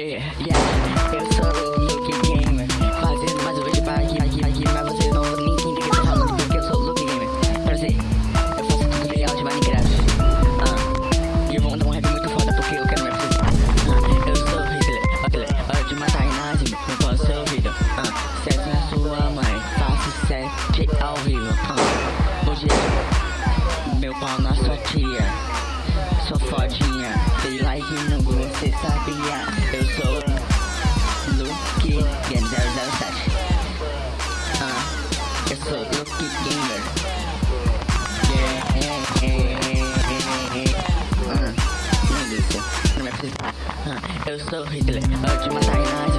Yeah, yeah, eu sou o Luke Gamer. Fazendo mais um vídeo para aqui, aqui, aqui Mas vocês não nem entendem que eu tô Porque eu sou o Luke Gamer. Pra você, eu faço tutorial de Minecraft. Ah, e eu vou mandar um rap muito foda Porque eu quero me apresentar Ah, eu sou Hitler, Hitler Hora de matar imagem, não posso ser ouvido. Ah, na sua mãe Faço sete ao vivo. Ah, hoje é meu pau na sua tia no você sabia? Eu sou Luke Gamer 007 Ah, eu sou Luke Gamer Yeah, yeah, yeah. Ah, não delícia, não me apresenta Ah, eu sou Hitler, eu te matar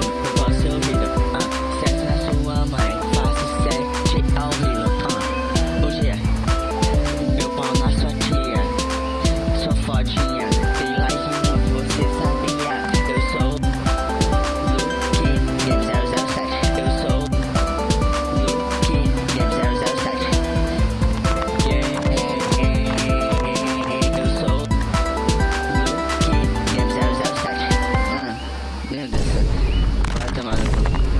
Até mais.